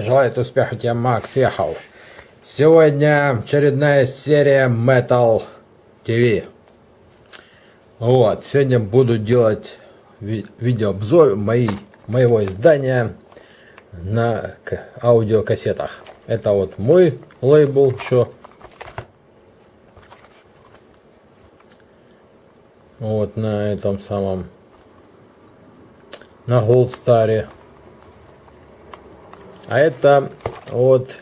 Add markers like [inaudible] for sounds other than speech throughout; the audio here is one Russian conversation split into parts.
Желает успеха тебе, Макс Ехал. Сегодня очередная серия Metal TV. Вот, сегодня буду делать ви видеообзор моей, моего издания на аудиокассетах. Это вот мой лейбл еще. Вот на этом самом, на Gold Star. А это вот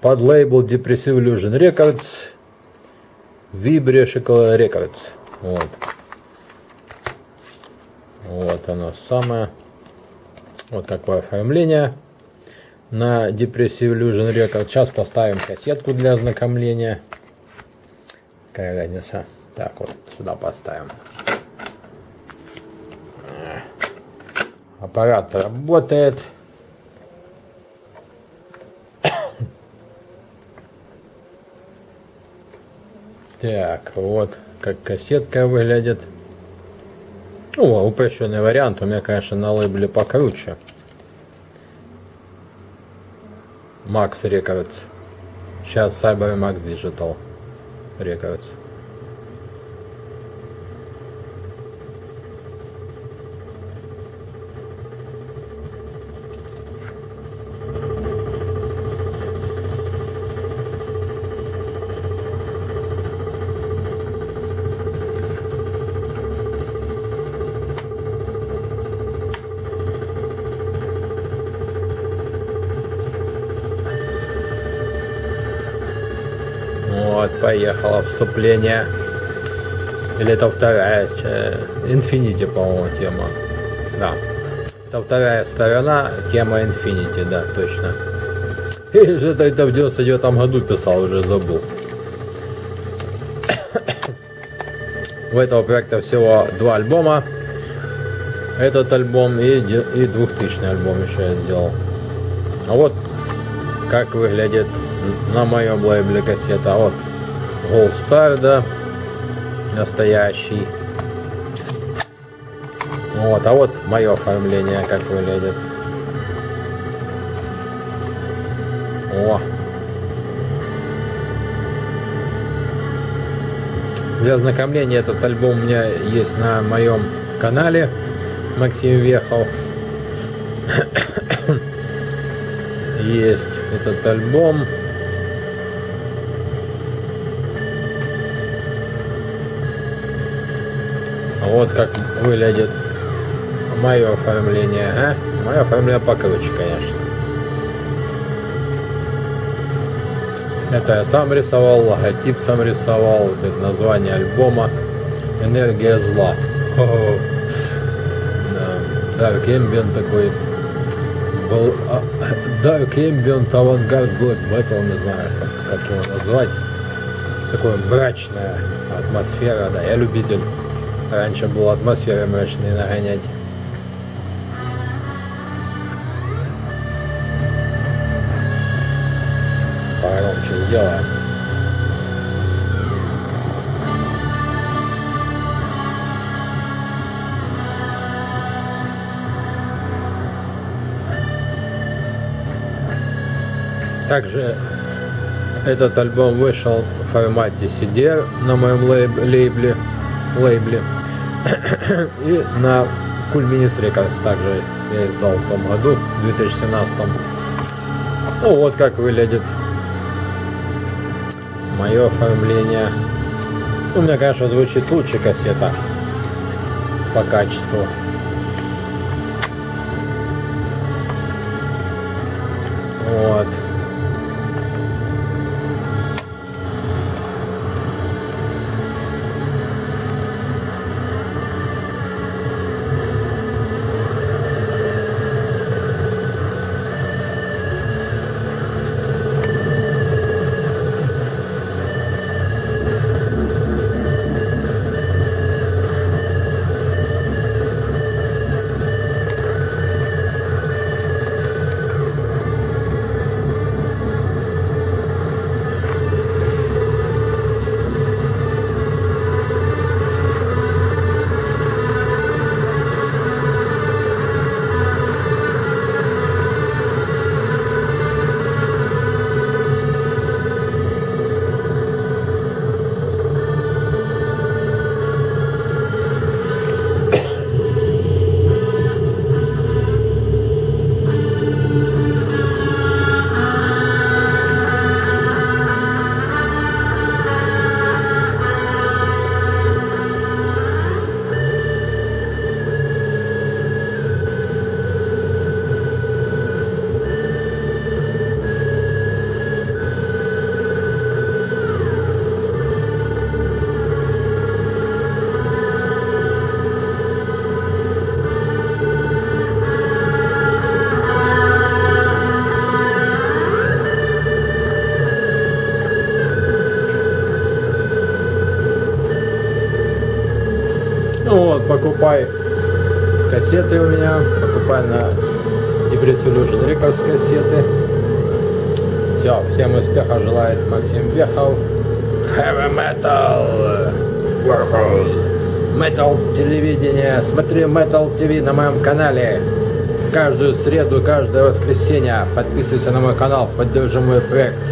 под лейбл Depressive Illusion Records Vibrational Records. Вот. Вот оно самое. Вот какое оформление на Depressive Illusion Records. Сейчас поставим кассетку для ознакомления. Какая разница. Так вот, сюда поставим. Аппарат работает. Так, вот как кассетка выглядит. Ну, упрощенный вариант. У меня, конечно, на лейбле покруче. Max Records. Сейчас Cyber Max Digital Records. Вот, поехало вступление. Или это вторая, Infinity, по-моему, тема. Да. Это вторая сторона, тема Infinity, да, точно. [laughs] И же это в 99 году писал, уже забыл. [coughs] У этого проекта всего два альбома. Этот альбом и, и 2000 альбом еще я сделал. А вот как выглядит на моем лейбле кассета. Star, да, настоящий. Вот, а вот мое оформление как выглядит. О! Для ознакомления этот альбом у меня есть на моем канале Максим Вехов. [coughs] есть этот альбом. Вот как выглядит мое оформление, а? Мое оформление покруче, конечно. Это я сам рисовал, логотип сам рисовал, вот это название альбома «Энергия зла». Dark Ambient такой был а, Dark Ambient Avantgarde Black Metal, не знаю, как, как его назвать. Такое мрачная атмосфера, да, я любитель Раньше была атмосфера мрачная нагонять. Погромче сделаем. Также этот альбом вышел в формате CD на моем лейбле, лейбле. И на Кульминис Рекордс также я издал в том году, в 2017. Ну вот как выглядит мое оформление. У меня, конечно, звучит лучше кассета по качеству. Вот. Покупай кассеты у меня, покупай на Depress Illusion Records кассеты. Все, всем успехов желает Максим Вехов. Heavy Metal Warhol. Metal телевидение. Смотри Metal TV на моем канале. Каждую среду, каждое воскресенье. Подписывайся на мой канал, поддержи мой проект.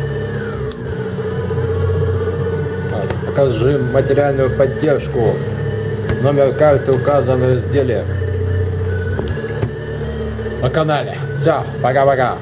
Покажи материальную поддержку. Номер карты указан в разделе на канале. Все, пока-пока.